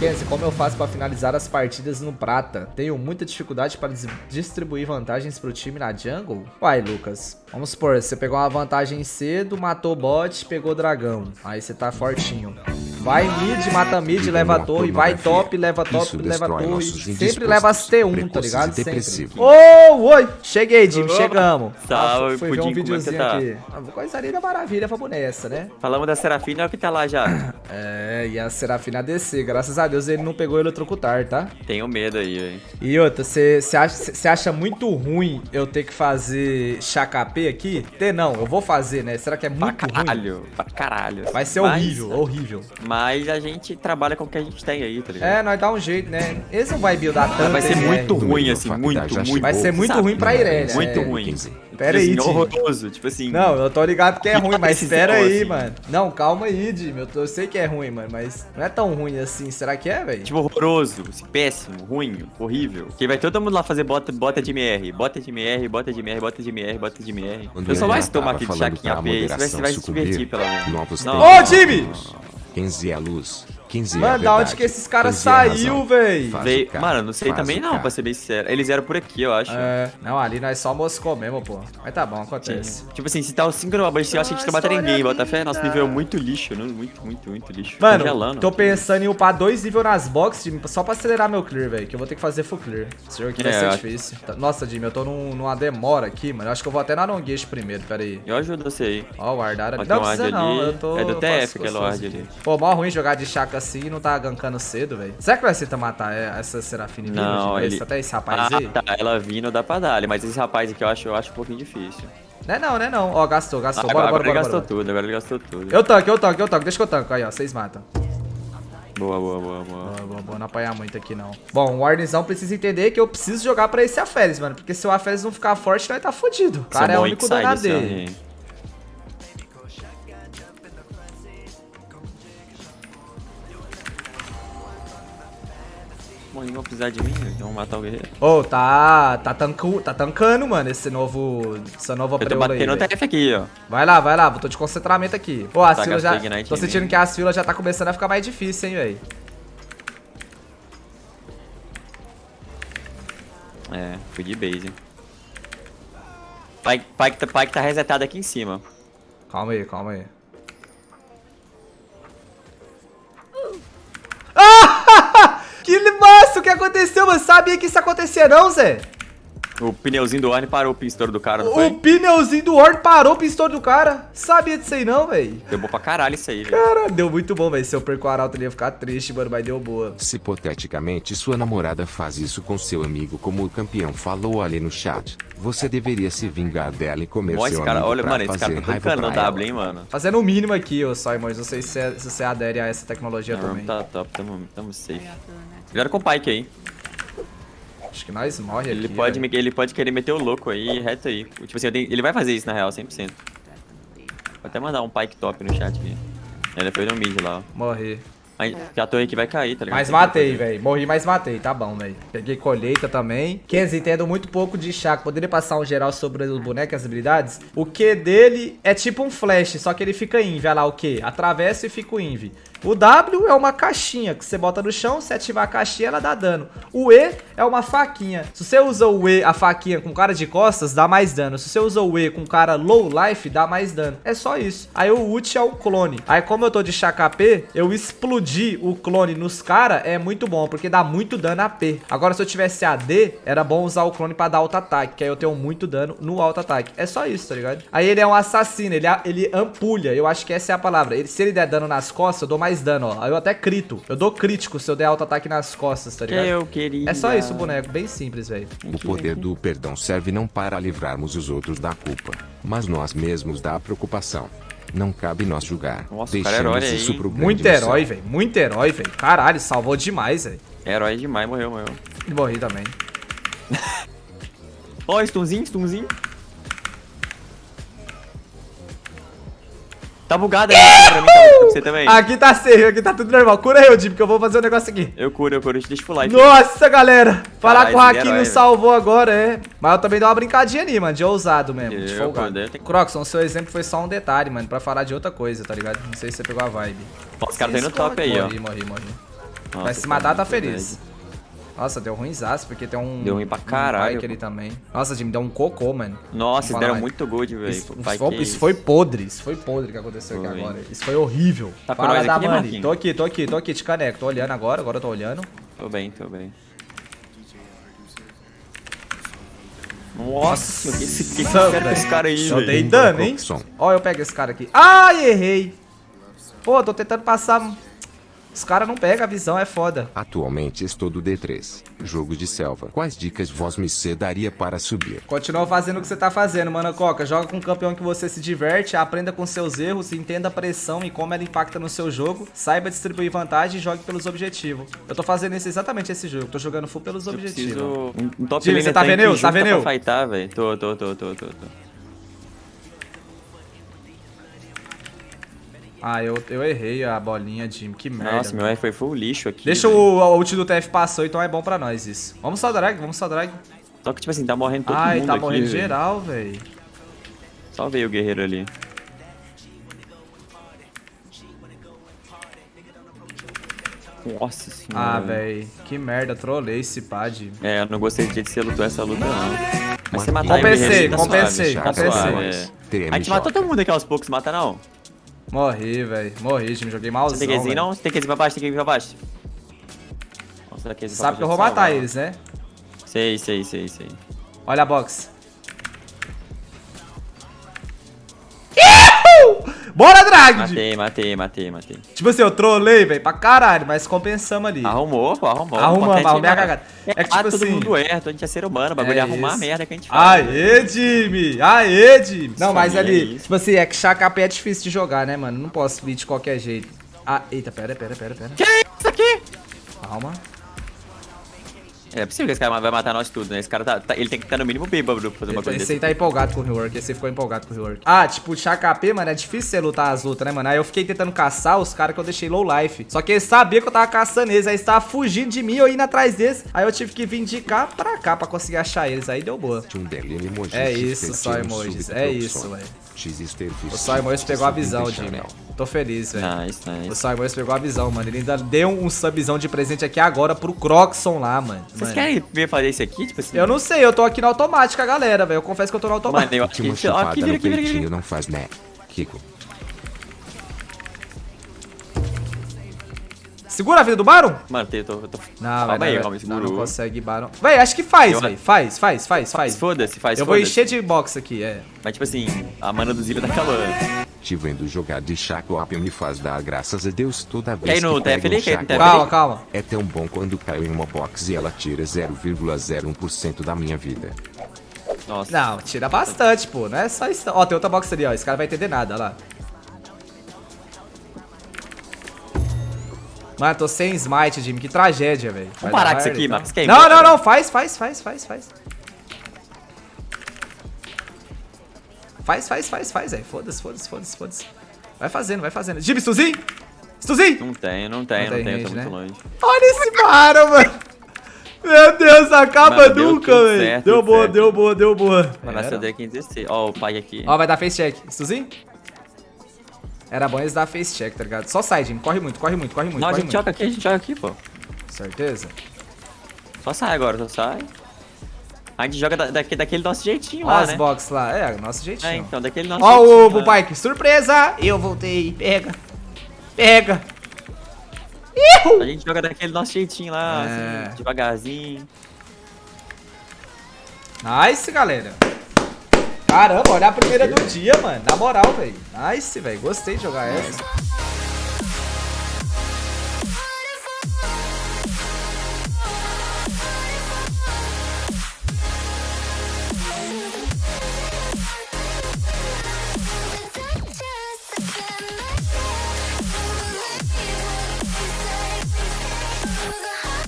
Kenzie, como eu faço pra finalizar as partidas no prata? Tenho muita dificuldade para dis- distribuir vantagens pro time na jungle? Uai, Lucas. Vamos supor, você pegou uma vantagem cedo, matou bot, pegou dragão. Aí você tá fortinho. Vai mid, mata mid, leva a torre, vai top, leva top, Isso leva torre. Sempre leva as T1, tá ligado? Sempre. Ô, oi! Cheguei, Jimmy, Opa. chegamos. Salve, Ah, fui ver um é videozinho tá? aqui. Ah, vou coisa linda maravilha, vamos nessa, né? Falamos da Serafina, olha o que tá lá já. É, e a Serafina descer. Graças a Deus ele não pegou eletrocutar, tá? Tenho medo aí, velho. E outra, você acha, acha muito ruim eu ter que fazer KP aqui? Ter não, eu vou fazer, né? Será que é Pra muito ruim? caralho, pra caralho. Vai ser Mas- horrível, horrível. Mas a gente trabalha com o que a gente tem aí, tá ligado? É, nós dá um jeito, né? Esse não vai buildar tanto. vai ser muito né? ruim, assim, muito, muito. Vai ser muito Sabe? ruim pra Irelia. Muito é. ruim. Pera aí, assim, horroroso, tipo assim. Não, eu tô ligado que é ruim, mas espera aí, assim. mano. Não, calma aí, Jimmy. Eu, tô- eu sei que é ruim, mano, mas não é tão ruim assim. Será que é, velho? Tipo, horroroso, assim, péssimo, ruim, horrível. Que vai todo mundo lá fazer bota, bota de MR, bota de MR, bota de MR, bota de MR, bota de MR. Quando Eu só mais tomar aqui de chaquinha AP, você vai, você vai se divertir, pelo menos. Ô, Jimmy! 15 é a luz, 15 é Mano, da verdade, onde que esses caras 15 é saiu, véi? Veio- cara, Mano, não sei faz também não, cara. pra ser bem sincero. Eles eram por aqui, eu acho. É, não, ali nós só moscou mesmo, pô. Mas tá bom, acontece. Tipo assim, se tá o 5 numa base, eu acho que a gente não mataria ninguém, bota fé. Nosso nível é muito lixo, não? muito, muito, muito lixo. Mano, Congelando. tô pensando em upar dois níveis nas boxes, Jimmy, só pra acelerar meu clear, velho. Que eu vou ter que fazer full clear. Esse jogo aqui vai É, ser acho- difícil. Tá- Nossa, Jimmy, eu tô num- numa demora aqui, mano. Eu acho que eu vou até na Nongueixe primeiro, pera aí. Eu ajudo você aí. Ó, o Ardara. Não precisa não, ali. eu tô... É do TF aquele ward ali. Pô, mó ruim jogar de chaca assim e não tá gankando cedo, velho. Será que vai ser matar é, essa Serafine vindo, Não, ele- Até esse rapaz Ah, aí? tá. Ela vindo dá pra dar, mas esse rapaz aqui eu acho, eu acho um pouquinho difícil. Não é não, não é não. Ó, gastou, gastou. Ah, bora, agora bora, ele bora, gastou bora. tudo, agora ele gastou tudo. Eu tanco, eu tanco, eu tanco. Deixa que eu tanco. Aí, ó, vocês matam. Boa, boa, boa, boa. Boa, boa, boa, não apanhar muito aqui, não. Bom, o Warnizão precisa entender que eu preciso jogar pra esse Aferes, mano. Porque se o Aferes não ficar forte, nós tá fudido. O cara é o único bom do eles vão precisar de mim, eles vão matar o guerreiro. Ô, tá, tá, tanco, tá tancando, mano, esse novo, essa nova Eu tô preula aí, batendo. TF aqui, ó. Vai lá, vai lá, tô de concentramento aqui. Pô, as Tá, filas já... gastei Ignite Tô sentindo que as filas já tá começando a ficar mais difícil, hein, velho. É, fui de base. hein. Pike, Pike, tá- Pike tá resetado aqui em cima. Calma aí, calma aí. Aconteceu, mano? Sabia que isso acontecia não, Zé? O pneuzinho do Orne parou o pistol do cara, não O pneuzinho do Horn parou o pistol do cara. Sabia disso aí não, velho. Deu bom pra caralho isso aí, velho. Cara, deu muito bom, velho. Se eu perco o arauto, ele ia ficar triste, mano, mas deu boa. Se hipoteticamente sua namorada faz isso com seu amigo como o campeão falou ali no chat, você deveria se vingar dela e comer Ó, esse seu cara, amigo olha, pra mano, esse cara tá raiva tancando no W, hein, mano. Fazendo o mínimo aqui, ô Simons. Não sei se você, se você adere a essa tecnologia Não, também. tá top, tamo, tamo safe. Cuidado com o Pike aí. Acho que nós morre Ele aqui. pode, velho. me- ele pode querer meter o louco aí, reto aí. Tipo assim, tenho- ele vai fazer isso na real, 100%. Vou até mandar um Pike top no chat aqui. Ele foi no mid lá, ó. Morrer. Aí, que a torre aqui vai cair, tá ligado? Mas que matei, velho. Morri, mas matei. Tá bom, velho. Peguei colheita também. Kenzie, entendo muito pouco de Chaco. Poderia passar um geral sobre o boneco e as habilidades? O Q dele é tipo um flash, só que ele fica inv. Olha lá o Q. Atravessa e fica o inv. O W é uma caixinha que você bota no chão, se ativar a caixinha, ela dá dano. O E é uma faquinha. Se você usa o E, a faquinha com cara de costas, dá mais dano. Se você usa o E com cara low life, dá mais dano. É só isso. Aí o ult é o clone. Aí como eu tô de KP, eu explodi o clone nos caras é muito bom, porque dá muito dano AP. Agora se eu tivesse AD, era bom usar o clone pra dar auto-ataque, que aí eu tenho muito dano no auto-ataque. É só isso, tá ligado? Aí ele é um assassino, ele, ele ampulha, eu acho que essa é a palavra. Ele, se ele der dano nas costas, eu dou mais dano, ó. Eu até crito. Eu dou crítico se eu der auto-ataque nas costas, tá ligado? Eu queria. É só isso boneco, bem simples, velho. O poder do perdão serve não para livrarmos os outros da culpa, mas nós mesmos da preocupação. Não cabe nós julgar. Nossa, cara é herói aí, isso pro Muito herói, velho. Muito herói, velho. Caralho, salvou demais, velho. Herói demais, morreu, morreu. E morri também. Ó, stunzinho, stunzinho. Tá bugado aí pra mim, tá pra você também. Aqui tá safe, aqui tá tudo normal. Cura eu, Jim, que eu vou fazer um negócio aqui. Eu curo, eu curo, deixa eu full life. Nossa, galera! Falar com o Haki velho. salvou agora, é. Mas eu também dei uma brincadinha ali, mano, de ousado mesmo, de Eu, folgado. quando eu- Croxon, seu exemplo foi só um detalhe, mano, pra falar de outra coisa, tá ligado? Não sei se você pegou a vibe. Os caras tá indo top aí, ó. Morri, morri, morri. Nossa, Mas se matar, tá feliz. bad. Nossa, deu ruimzaço, porque tem um... Deu ruim pra um caralho, bike ali pô. também. Nossa, Jimmy, deu um cocô, mano. Nossa, Vamos deram muito gold, velho. Isso, Pai, foi, que isso foi podre, isso foi podre que aconteceu aqui Foi. agora. Isso foi horrível. Tá Fala da aqui, Mani. Tô aqui, tô aqui, tô aqui, te caneco. Tô olhando agora, agora eu tô olhando. Tô bem, tô bem. Nossa que esse, que esse Nossa, cara esse cara aí, Eu velho. dei dano, hein? Ó, eu pego esse cara aqui. Ai, errei. Pô, tô tentando passar... Os caras não pegam a visão, é foda. Atualmente estou do D3, jogo de selva. Quais dicas vós me daria para subir? Continua fazendo o que você tá fazendo, mano Coca. Joga com um campeão que você se diverte, aprenda com seus erros, entenda a pressão e como ela impacta no seu jogo, saiba distribuir vantagem e jogue pelos objetivos. Eu tô fazendo esse, exatamente esse jogo, tô jogando full pelos Eu objetivos. preciso... Um, top laner você tá vendo eu? Tá vendo eu? fightar. Tô, tô, tô, tô, tô, tô. Ah, eu, eu errei a bolinha, Jim. Que merda. Nossa, meu R foi full lixo aqui. Deixa o, o ult do TF passou, então é bom pra nós isso. Vamos só drag, vamos só drag. Só que, tipo assim, tá morrendo todo Ai, mundo tá aqui, morrendo geral, velho. Só veio o guerreiro ali. Nossa senhora. Ah, velho. Que merda, trolei esse pad. É, eu não gostei de jeito que você lutou essa luta, não. Mas você matar Compensei, o tá compensei, suave, compensei. suave, é. A gente matou todo mundo aqui aos poucos, mata não. Morri, velho. Morri, Jim. Joguei malzão, tem velho. não? Tem ir pra baixo, tem que ir pra baixo. Nossa, Sabe que eu vou matar eles, né? Sei, sei, sei, sei. Olha a box. Bora, Drag! Matei, matei, matei, matei. Tipo assim, eu trolei, velho, pra caralho, mas compensamos ali. Arrumou, pô, arrumou. Arrumamos, arrumei a é- cagada. É que, É, tipo todo assim- mundo erra, a gente é ser humano, o bagulho é, É arrumar a merda que a gente faz. Aê, Jimmy! Aê, Jimmy! Não, Isso mas é ali, isso. tipo assim, é que KP é difícil de jogar, né, mano? Não posso vir de qualquer jeito. Ah, eita, pera, pera, pera, pera. Que isso aqui? Calma. É possível que esse cara vai matar nós tudo, né? Esse cara tá, tá- ele tem que estar no mínimo bêbado pra fazer uma coisa Esse desse. aí tá empolgado com o rework, esse aí ficou empolgado com o rework. Ah, tipo, KP, mano, é difícil você lutar as lutas, né, mano? Aí eu fiquei tentando caçar os caras que eu deixei low life. Só que eles sabiam que eu tava caçando eles, aí eles estavam fugindo de mim, eu indo atrás deles. Aí eu tive que vir de cá pra cá pra conseguir achar eles, aí deu boa. Um É X isso, só emojis, é isso, velho. O Só Emojis pegou a visão, Jimmy. Tô feliz, velho. Nice, O nice. Só Emojis pegou a visão, mano. Ele ainda deu um subzão de presente aqui agora pro Croxon lá, mano. Vocês Mano, querem ver fazer isso aqui? Tipo assim. Eu não sei, eu tô aqui na automática, galera, velho. Eu confesso que eu tô na Mano, automática. eu acho Que aqui, vira no aqui, vira aqui. peitinho não faz né, Kiko. Segura a vida do Baron? Mano, eu tô. eu tô... Não, calma velho. aí, não, calma, não, não segurou. consegue Baron. Véi, acho que faz, Eu- velho. Faz, faz, faz, faz. Foda-se, faz Eu vou foda-se. encher de box aqui, é. Mas tipo assim, a mana do Zillion tá calando. Te vendo jogar de Chaco Up me faz dar graças a Deus toda vez que pego ali, um cai no Chaco TF Up. Calma, calma. É tão bom quando caio em uma box e ela tira 0,01% da minha vida. Nossa. Não, tira bastante, pô. Não é só isso. Ó, tem outra box ali, ó. Esse cara vai entender nada, olha lá. Mano, tô sem smite, Jimmy. Que tragédia, velho. Vai parar com isso aqui, que é Não, não, não. Faz, faz, faz, faz, faz. Faz, faz, faz, faz, velho. Foda-se, foda-se, foda-se, foda-se. Vai fazendo, vai fazendo. Jimmy, Stuzinho! Stuzinho! Não tenho, não tenho, Não não, tem tenho, range, tô muito né? longe. Olha esse Baron, mano. Meu Deus, acaba Mano, deu nunca, velho. Deu tudo boa, deu boa, deu boa. Mas vai Era. ser aqui em 16. Ó, o pai aqui. Ó, vai dar face check. Stuzinho? Era bom eles dar face check, tá ligado? Só sai, Jimmy. Corre muito, corre muito, corre muito. Não, a corre gente muito. joga aqui, a gente joga aqui, pô. Certeza? Só sai agora, só sai. A gente joga da, daque- daquele nosso jeitinho Ó lá, as né? box lá. É, nosso jeitinho. É, então, daquele nosso Ó jeitinho o, o lá. bike. Surpresa! Eu voltei. Pega. Pega. A gente joga daquele nosso jeitinho lá, É. assim, devagarzinho. Nice, galera. Caramba, olha a primeira do dia, mano. Na moral, velho. Nice, velho. Gostei de jogar essa.